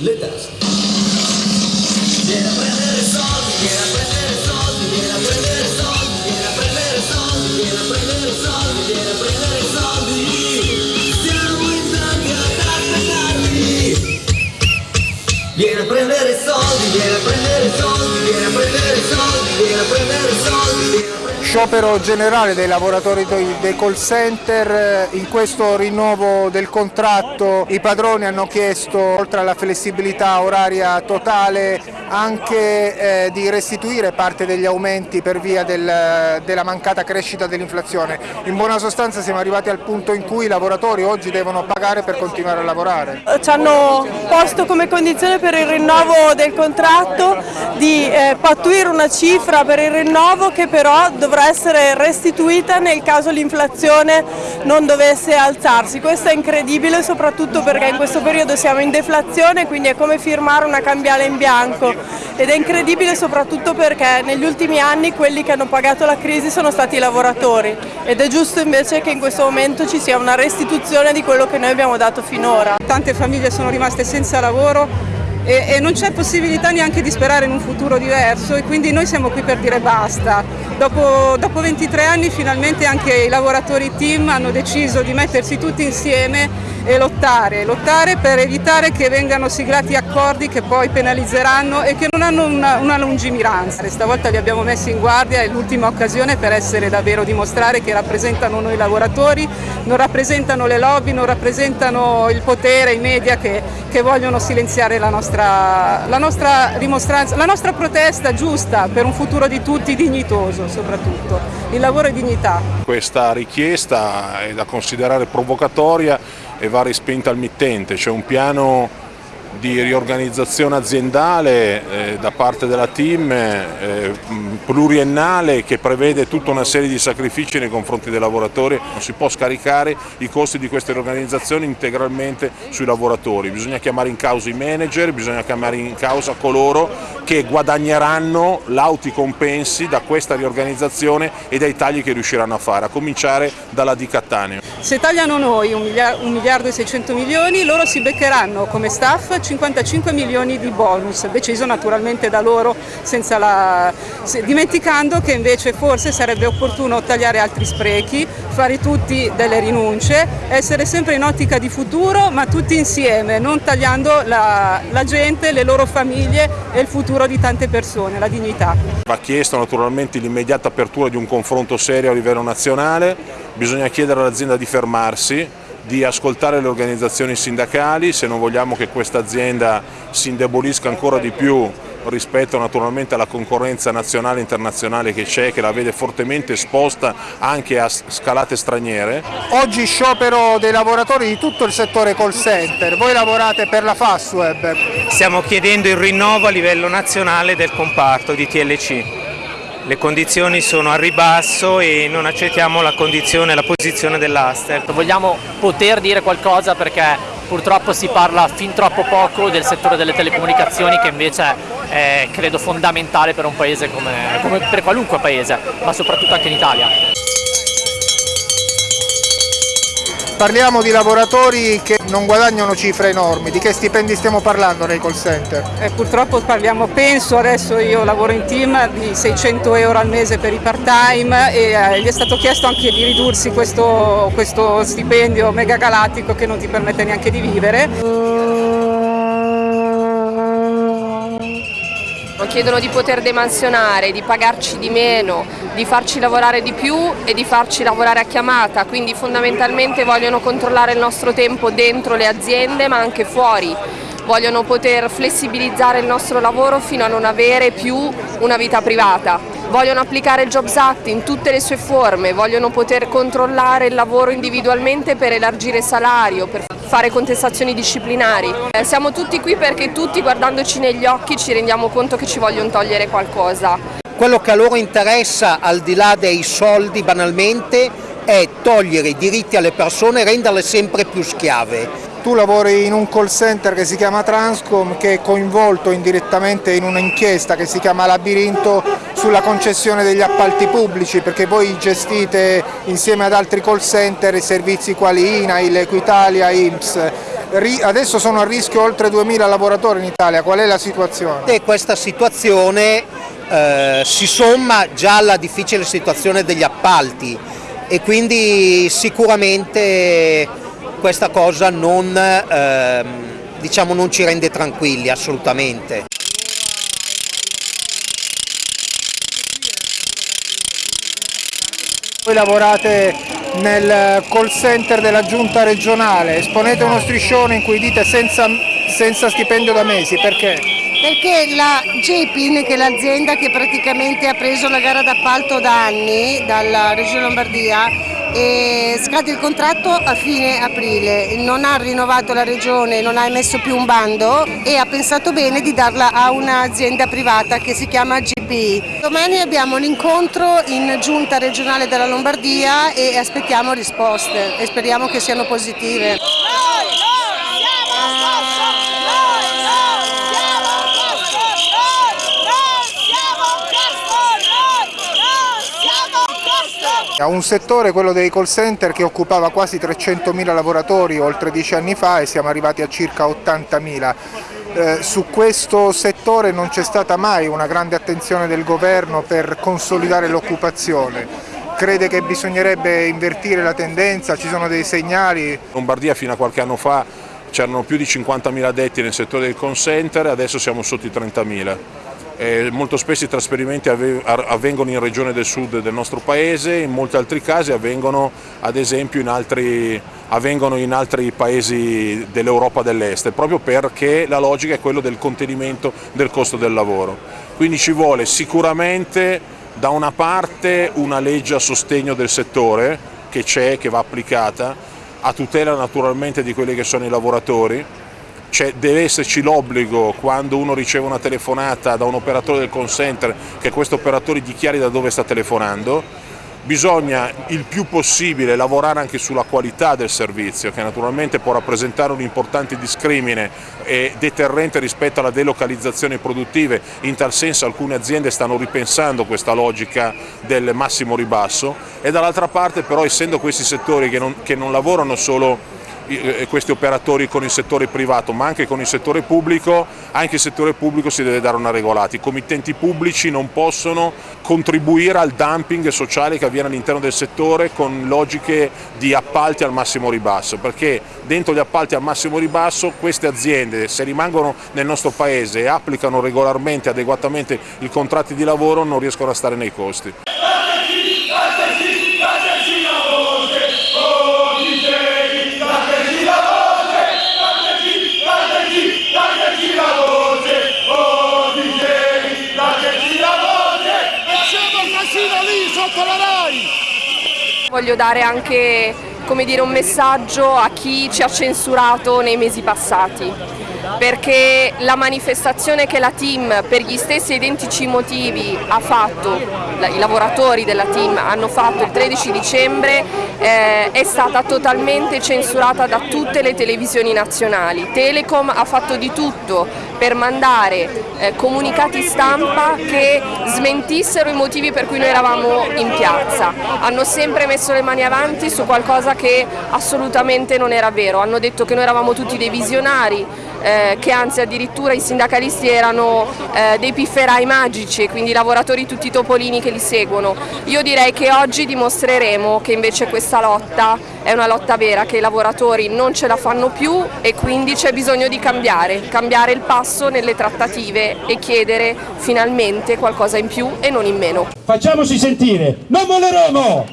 Let us. Sciopero generale dei lavoratori dei call center, in questo rinnovo del contratto i padroni hanno chiesto oltre alla flessibilità oraria totale anche eh, di restituire parte degli aumenti per via del, della mancata crescita dell'inflazione. In buona sostanza siamo arrivati al punto in cui i lavoratori oggi devono pagare per continuare a lavorare. Ci hanno posto come condizione per il rinnovo del contratto di eh, pattuire una cifra per il rinnovo che però dovrà essere restituita nel caso l'inflazione non dovesse alzarsi. Questo è incredibile soprattutto perché in questo periodo siamo in deflazione quindi è come firmare una cambiale in bianco ed è incredibile soprattutto perché negli ultimi anni quelli che hanno pagato la crisi sono stati i lavoratori ed è giusto invece che in questo momento ci sia una restituzione di quello che noi abbiamo dato finora. Tante famiglie sono rimaste senza lavoro e non c'è possibilità neanche di sperare in un futuro diverso e quindi noi siamo qui per dire basta. Dopo, dopo 23 anni finalmente anche i lavoratori team hanno deciso di mettersi tutti insieme e lottare, lottare per evitare che vengano siglati accordi che poi penalizzeranno e che non hanno una, una lungimiranza. Stavolta li abbiamo messi in guardia, è l'ultima occasione per essere davvero dimostrare che rappresentano noi lavoratori, non rappresentano le lobby, non rappresentano il potere, i media che, che vogliono silenziare la nostra la, nostra dimostranza, la nostra protesta giusta per un futuro di tutti dignitoso soprattutto, il lavoro è dignità. Questa richiesta è da considerare provocatoria e va respinta al mittente, c'è un piano di riorganizzazione aziendale eh, da parte della team eh, pluriennale che prevede tutta una serie di sacrifici nei confronti dei lavoratori, non si può scaricare i costi di queste riorganizzazioni integralmente sui lavoratori, bisogna chiamare in causa i manager, bisogna chiamare in causa coloro che guadagneranno lauti compensi da questa riorganizzazione e dai tagli che riusciranno a fare, a cominciare dalla di Cattaneo. Se tagliano noi un miliardo e 600 milioni, loro si beccheranno come staff 55 milioni di bonus, deciso naturalmente da loro la... dimenticando che invece forse sarebbe opportuno tagliare altri sprechi, fare tutti delle rinunce, essere sempre in ottica di futuro ma tutti insieme, non tagliando la, la gente, le loro famiglie e il futuro di tante persone, la dignità. Va chiesto naturalmente l'immediata apertura di un confronto serio a livello nazionale, bisogna chiedere all'azienda di fermarsi, di ascoltare le organizzazioni sindacali se non vogliamo che questa azienda si indebolisca ancora di più rispetto naturalmente alla concorrenza nazionale e internazionale che c'è, che la vede fortemente esposta anche a scalate straniere. Oggi sciopero dei lavoratori di tutto il settore call center, voi lavorate per la Fastweb. Stiamo chiedendo il rinnovo a livello nazionale del comparto di TLC le condizioni sono a ribasso e non accettiamo la condizione, la posizione dell'Aster. Vogliamo poter dire qualcosa perché purtroppo si parla fin troppo poco del settore delle telecomunicazioni che invece è credo fondamentale per un paese come, come per qualunque paese, ma soprattutto anche in Italia. Parliamo di lavoratori che non guadagnano cifre enormi, di che stipendi stiamo parlando nei call center? Eh, purtroppo parliamo, penso, adesso io lavoro in team, di 600 euro al mese per i part time e eh, gli è stato chiesto anche di ridursi questo, questo stipendio mega galattico che non ti permette neanche di vivere. Chiedono di poter demansionare, di pagarci di meno, di farci lavorare di più e di farci lavorare a chiamata, quindi fondamentalmente vogliono controllare il nostro tempo dentro le aziende ma anche fuori, vogliono poter flessibilizzare il nostro lavoro fino a non avere più una vita privata, vogliono applicare il Jobs Act in tutte le sue forme, vogliono poter controllare il lavoro individualmente per elargire salario, per fare contestazioni disciplinari. Eh, siamo tutti qui perché tutti guardandoci negli occhi ci rendiamo conto che ci vogliono togliere qualcosa. Quello che a loro interessa al di là dei soldi banalmente è togliere i diritti alle persone e renderle sempre più schiave. Tu lavori in un call center che si chiama Transcom che è coinvolto indirettamente in un'inchiesta che si chiama Labirinto sulla concessione degli appalti pubblici perché voi gestite insieme ad altri call center servizi quali INAIL, Equitalia, IMSS. Adesso sono a rischio oltre 2.000 lavoratori in Italia, qual è la situazione? E questa situazione eh, si somma già alla difficile situazione degli appalti e quindi sicuramente questa cosa non, ehm, diciamo, non ci rende tranquilli assolutamente. Voi lavorate nel call center della giunta regionale, esponete uno striscione in cui dite senza, senza stipendio da mesi, perché? Perché la JPIN, che è l'azienda che praticamente ha preso la gara d'appalto da anni dalla Regione Lombardia, e scade il contratto a fine aprile, non ha rinnovato la regione, non ha emesso più un bando e ha pensato bene di darla a un'azienda privata che si chiama GPI. Domani abbiamo un incontro in giunta regionale della Lombardia e aspettiamo risposte e speriamo che siano positive. A un settore, quello dei call center, che occupava quasi 300.000 lavoratori oltre dieci anni fa e siamo arrivati a circa 80.000. Eh, su questo settore non c'è stata mai una grande attenzione del governo per consolidare l'occupazione. Crede che bisognerebbe invertire la tendenza? Ci sono dei segnali? Lombardia fino a qualche anno fa c'erano più di 50.000 addetti nel settore del call center, adesso siamo sotto i 30.000. Eh, molto spesso i trasferimenti avvengono in regione del sud del nostro paese, in molti altri casi avvengono ad esempio in altri, in altri paesi dell'Europa dell'Est, proprio perché la logica è quella del contenimento del costo del lavoro. Quindi ci vuole sicuramente da una parte una legge a sostegno del settore che c'è, che va applicata, a tutela naturalmente di quelli che sono i lavoratori, cioè, deve esserci l'obbligo quando uno riceve una telefonata da un operatore del call center che questo operatore dichiari da dove sta telefonando, bisogna il più possibile lavorare anche sulla qualità del servizio che naturalmente può rappresentare un importante discrimine e deterrente rispetto alla delocalizzazione produttive, in tal senso alcune aziende stanno ripensando questa logica del massimo ribasso e dall'altra parte però essendo questi settori che non, che non lavorano solo questi operatori con il settore privato ma anche con il settore pubblico, anche il settore pubblico si deve dare una regolata. I committenti pubblici non possono contribuire al dumping sociale che avviene all'interno del settore con logiche di appalti al massimo ribasso, perché dentro gli appalti al massimo ribasso queste aziende se rimangono nel nostro paese e applicano regolarmente, adeguatamente i contratti di lavoro non riescono a stare nei costi. Voglio dare anche dire, un messaggio a chi ci ha censurato nei mesi passati perché la manifestazione che la team per gli stessi identici motivi ha fatto, i lavoratori della team hanno fatto il 13 dicembre eh, è stata totalmente censurata da tutte le televisioni nazionali. Telecom ha fatto di tutto per mandare eh, comunicati stampa che smentissero i motivi per cui noi eravamo in piazza. Hanno sempre messo le mani avanti su qualcosa che assolutamente non era vero, hanno detto che noi eravamo tutti dei visionari, eh, che anzi addirittura i sindacalisti erano eh, dei pifferai magici e quindi lavoratori tutti topolini che li seguono. Io direi che oggi dimostreremo che invece questa lotta è una lotta vera, che i lavoratori non ce la fanno più e quindi c'è bisogno di cambiare, cambiare il passo nelle trattative e chiedere finalmente qualcosa in più e non in meno. Facciamoci sentire, non molleremo!